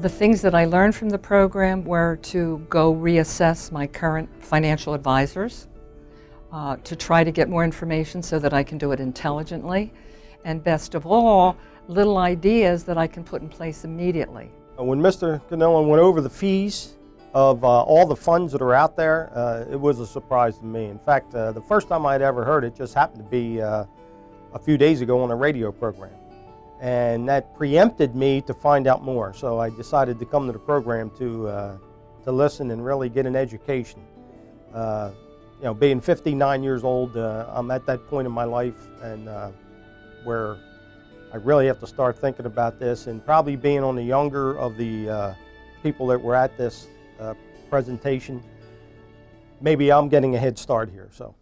The things that I learned from the program were to go reassess my current financial advisors, uh, to try to get more information so that I can do it intelligently, and best of all, little ideas that I can put in place immediately. When Mr. Canella went over the fees of uh, all the funds that are out there, uh, it was a surprise to me. In fact, uh, the first time I'd ever heard it just happened to be uh, a few days ago on a radio program. And that preempted me to find out more. So I decided to come to the program to, uh, to listen and really get an education. Uh, you know, being 59 years old, I'm at that point in my life and where I really have to start thinking about this and probably being on the younger of the uh, people that were at this uh, presentation, maybe I'm getting a head start here. So.